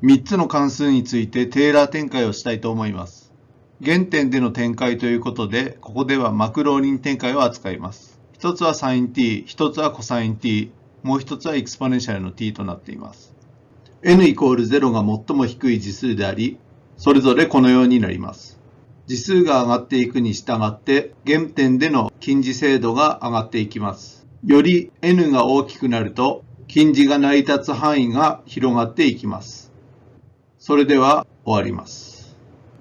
3つの関数についてテーラー展開をしたいと思います。原点での展開ということで、ここではマクローリン展開を扱います。一つは sin t、一つは cos t、もう一つはエクスポネンシャルの t となっています。n イコール0が最も低い次数であり、それぞれこのようになります。次数が上がっていくに従って、原点での近似精度が上がっていきます。より n が大きくなると、近似が成り立つ範囲が広がっていきます。それでは終わります。